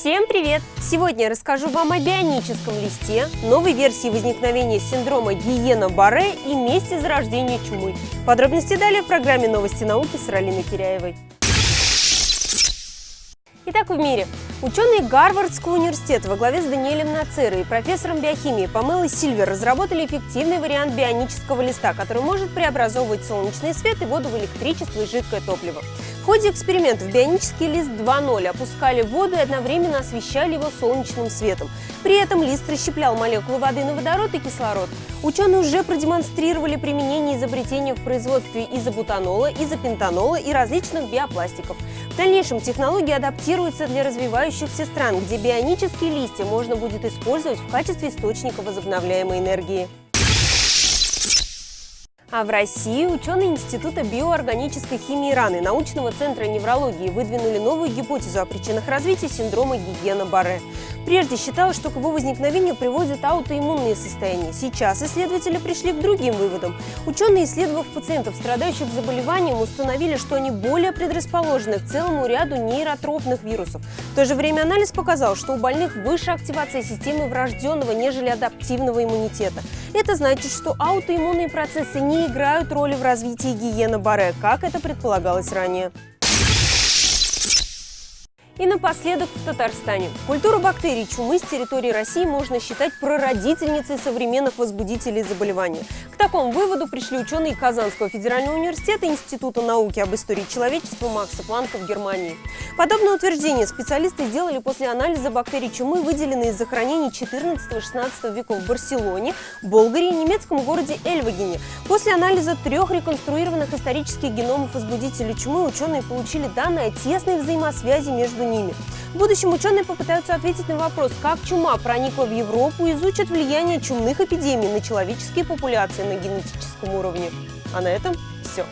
Всем привет! Сегодня я расскажу вам о бионическом листе, новой версии возникновения синдрома Гиена-Барре и месте зарождения чумы. Подробности далее в программе «Новости науки» с Ралиной Киряевой. Итак, в мире. Ученые Гарвардского университета во главе с Даниэлем Нацерой и профессором биохимии Памелой Сильвер разработали эффективный вариант бионического листа, который может преобразовывать солнечный свет и воду в электричество и жидкое топливо. В ходе экспериментов бионический лист 2.0 опускали в воду и одновременно освещали его солнечным светом. При этом лист расщеплял молекулы воды на водород и кислород. Ученые уже продемонстрировали применение изобретения в производстве изобутанола, изопентанола и различных биопластиков. В дальнейшем технологии адаптируются для развивающихся стран, где бионические листья можно будет использовать в качестве источника возобновляемой энергии. А в России ученые Института биоорганической химии раны научного центра неврологии выдвинули новую гипотезу о причинах развития синдрома Гигена-Барре. Прежде считалось, что к его возникновению приводят аутоиммунные состояния. Сейчас исследователи пришли к другим выводам. Ученые, исследовав пациентов, страдающих заболеванием, установили, что они более предрасположены к целому ряду нейротропных вирусов. В то же время анализ показал, что у больных выше активация системы врожденного, нежели адаптивного иммунитета. Это значит, что аутоиммунные процессы не играют роли в развитии гиена Барре, как это предполагалось ранее. И напоследок в Татарстане. Культуру бактерий чумы с территории России можно считать прародительницей современных возбудителей заболевания. К такому выводу пришли ученые Казанского федерального университета Института науки об истории человечества Макса Планка в Германии. Подобное утверждение специалисты сделали после анализа бактерий чумы, выделенные из захоронений 14-16 веков в Барселоне, Болгарии и немецком городе Эльвагене. После анализа трех реконструированных исторических геномов возбудителей чумы ученые получили данные о тесной взаимосвязи между ними. В будущем ученые попытаются ответить на вопрос, как чума проникла в Европу изучат влияние чумных эпидемий на человеческие популяции на генетическом уровне. А на этом все.